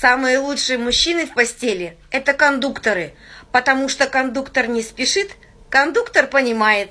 Самые лучшие мужчины в постели – это кондукторы, потому что кондуктор не спешит, кондуктор понимает.